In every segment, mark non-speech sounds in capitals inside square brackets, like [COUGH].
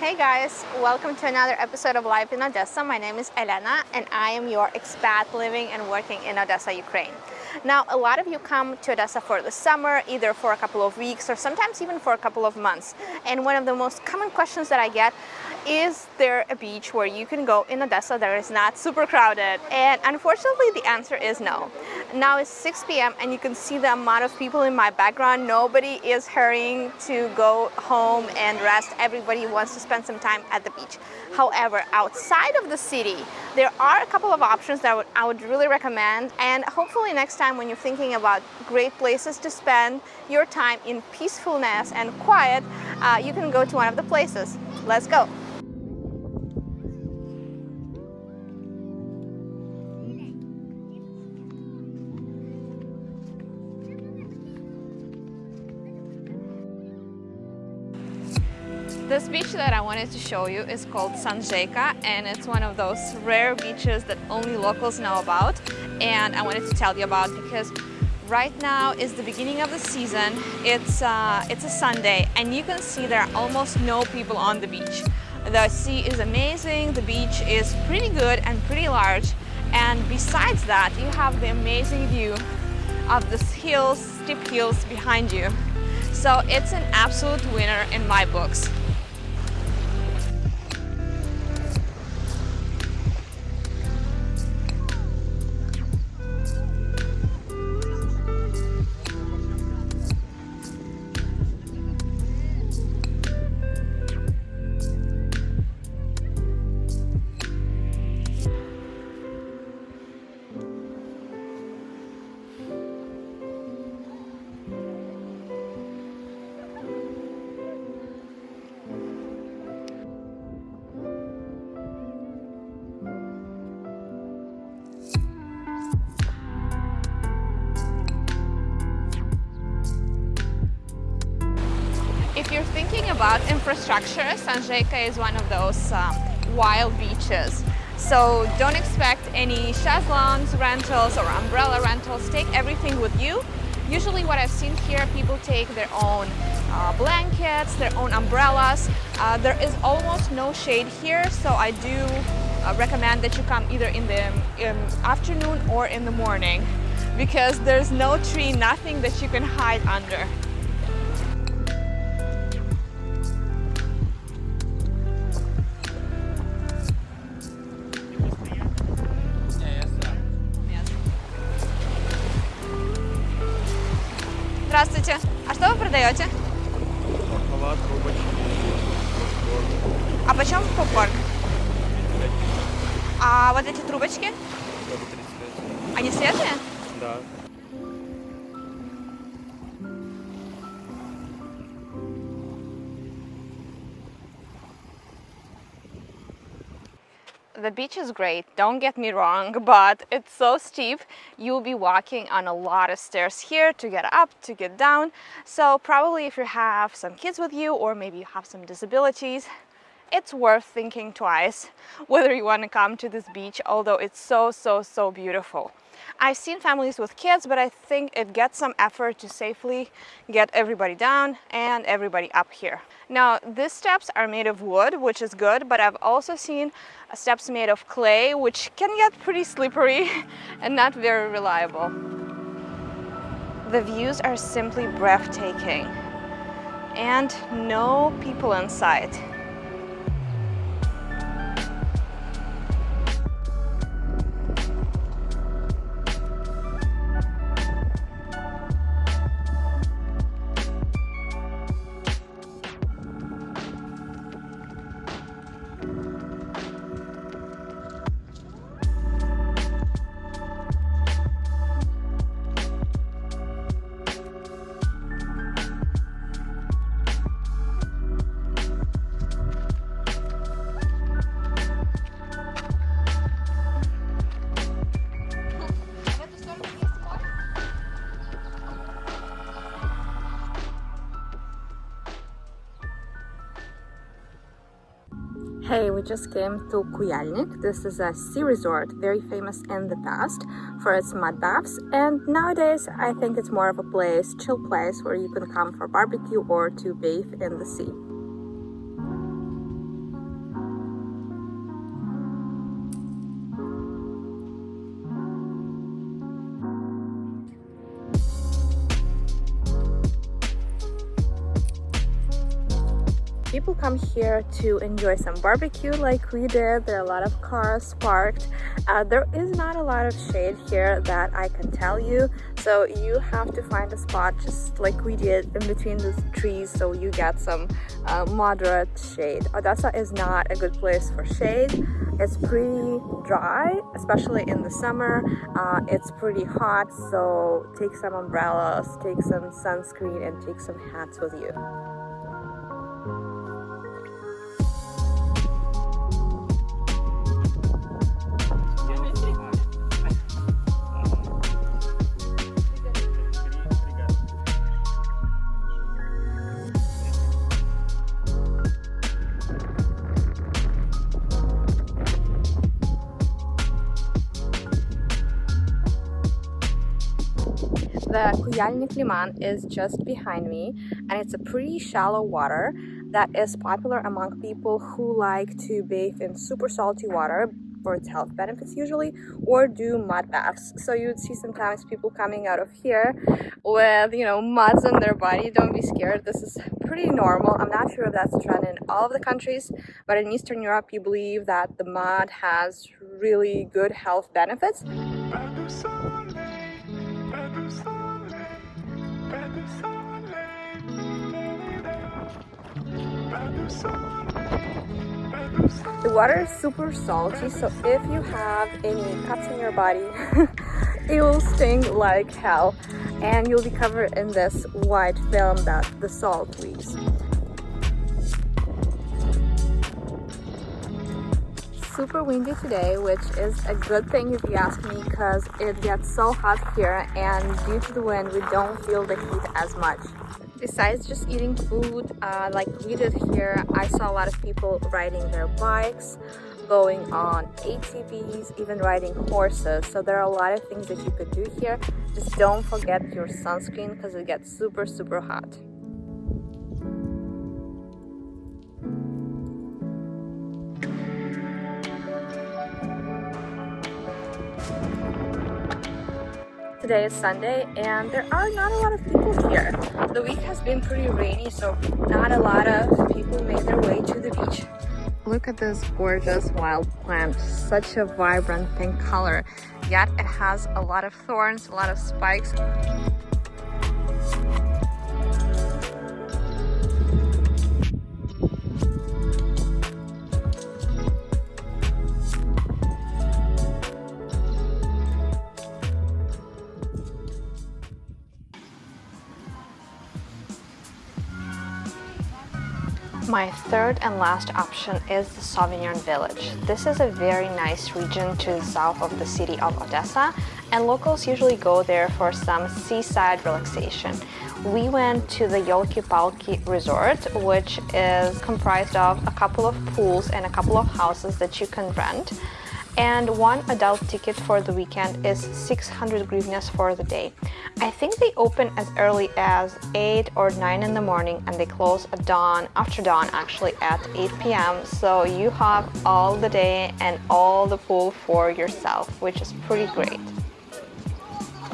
Hey guys, welcome to another episode of Life in Odessa. My name is Elena and I am your expat living and working in Odessa, Ukraine. Now, a lot of you come to Odessa for the summer, either for a couple of weeks or sometimes even for a couple of months. And one of the most common questions that I get is there a beach where you can go in Odessa that is not super crowded? And unfortunately, the answer is no. Now it's 6 p.m. and you can see the amount of people in my background. Nobody is hurrying to go home and rest. Everybody wants to spend some time at the beach. However, outside of the city, there are a couple of options that I would really recommend. And hopefully next time when you're thinking about great places to spend your time in peacefulness and quiet, uh, you can go to one of the places. Let's go. Beach that I wanted to show you is called Sanzheyka and it's one of those rare beaches that only locals know about and I wanted to tell you about because right now is the beginning of the season. It's, uh, it's a Sunday and you can see there are almost no people on the beach. The sea is amazing, the beach is pretty good and pretty large and besides that you have the amazing view of the hills, steep hills behind you. So it's an absolute winner in my books. If you're thinking about infrastructure, Sanzheyka is one of those um, wild beaches. So don't expect any chaslongs, rentals or umbrella rentals. Take everything with you. Usually what I've seen here, people take their own uh, blankets, their own umbrellas. Uh, there is almost no shade here, so I do uh, recommend that you come either in the um, afternoon or in the morning because there's no tree, nothing that you can hide under. Здравствуйте. А что вы продаете? Моркова, трубочки, А почем попкорн? А вот эти трубочки, тоже 30 лет. они светлые? Да. The beach is great, don't get me wrong, [LAUGHS] but it's so steep. You'll be walking on a lot of stairs here to get up, to get down. So probably if you have some kids with you or maybe you have some disabilities, it's worth thinking twice [LAUGHS] whether you want to come to this beach, although it's so, so, so beautiful. I've seen families with kids, but I think it gets some effort to safely get everybody down and everybody up here. Now, these steps are made of wood, which is good, but I've also seen steps made of clay, which can get pretty slippery [LAUGHS] and not very reliable. The views are simply breathtaking and no people in sight. Hey, we just came to Kuyalnik. This is a sea resort, very famous in the past for its mud baths. And nowadays, I think it's more of a place, chill place, where you can come for barbecue or to bathe in the sea. People come here to enjoy some barbecue like we did. There are a lot of cars parked. Uh, there is not a lot of shade here that I can tell you. So you have to find a spot just like we did in between the trees so you get some uh, moderate shade. Odessa is not a good place for shade. It's pretty dry, especially in the summer. Uh, it's pretty hot, so take some umbrellas, take some sunscreen, and take some hats with you. The Kuyalnik Liman is just behind me and it's a pretty shallow water that is popular among people who like to bathe in super salty water for its health benefits usually or do mud baths. So you would see sometimes people coming out of here with you know muds on their body. Don't be scared. This is pretty normal. I'm not sure if that's a trend in all of the countries but in eastern europe you believe that the mud has really good health benefits The water is super salty, so if you have any cuts in your body, [LAUGHS] it will sting like hell and you'll be covered in this white film that the salt leaves. Super windy today, which is a good thing if you ask me because it gets so hot here and due to the wind we don't feel the heat as much. Besides just eating food uh, like we did here, I saw a lot of people riding their bikes, going on ATVs, even riding horses. So there are a lot of things that you could do here. Just don't forget your sunscreen because it gets super, super hot. Today is Sunday and there are not a lot of people here. The week has been pretty rainy so not a lot of people made their way to the beach. Look at this gorgeous wild plant, such a vibrant pink color, yet it has a lot of thorns, a lot of spikes. My third and last option is the Sauvignon Village. This is a very nice region to the south of the city of Odessa and locals usually go there for some seaside relaxation. We went to the Yolki-Palki Resort, which is comprised of a couple of pools and a couple of houses that you can rent and one adult ticket for the weekend is 600 hryvnias for the day. I think they open as early as 8 or 9 in the morning and they close at dawn, after dawn actually at 8 p.m. So you have all the day and all the pool for yourself, which is pretty great.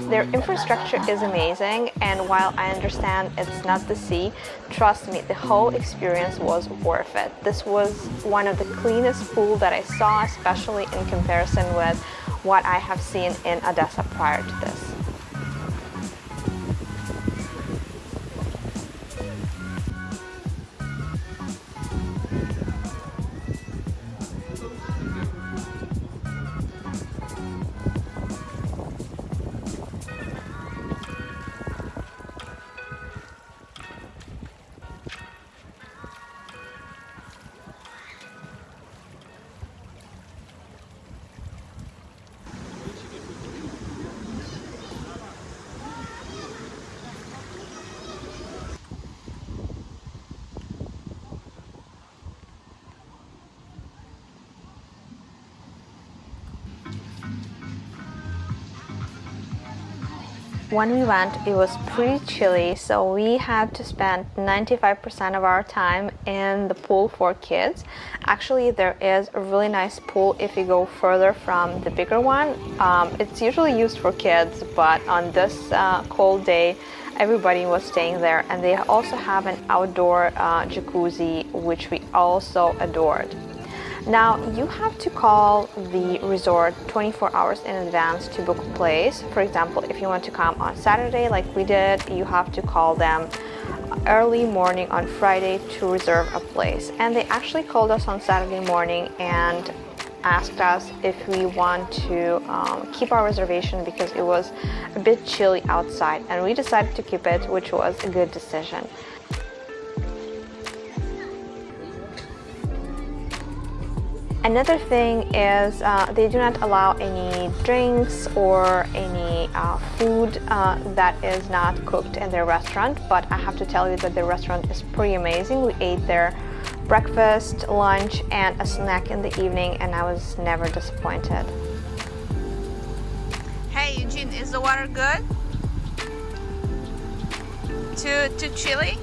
Their infrastructure is amazing and while I understand it's not the sea, trust me, the whole experience was worth it. This was one of the cleanest pools that I saw, especially in comparison with what I have seen in Odessa prior to this. When we went, it was pretty chilly, so we had to spend 95% of our time in the pool for kids. Actually, there is a really nice pool if you go further from the bigger one. Um, it's usually used for kids, but on this uh, cold day, everybody was staying there and they also have an outdoor uh, jacuzzi which we also adored. Now you have to call the resort 24 hours in advance to book a place. For example, if you want to come on Saturday like we did, you have to call them early morning on Friday to reserve a place. And they actually called us on Saturday morning and asked us if we want to um, keep our reservation because it was a bit chilly outside and we decided to keep it which was a good decision. Another thing is uh, they do not allow any drinks or any uh, food uh, that is not cooked in their restaurant but I have to tell you that the restaurant is pretty amazing. We ate there breakfast, lunch and a snack in the evening and I was never disappointed. Hey Eugene, is the water good? Too, too chilly?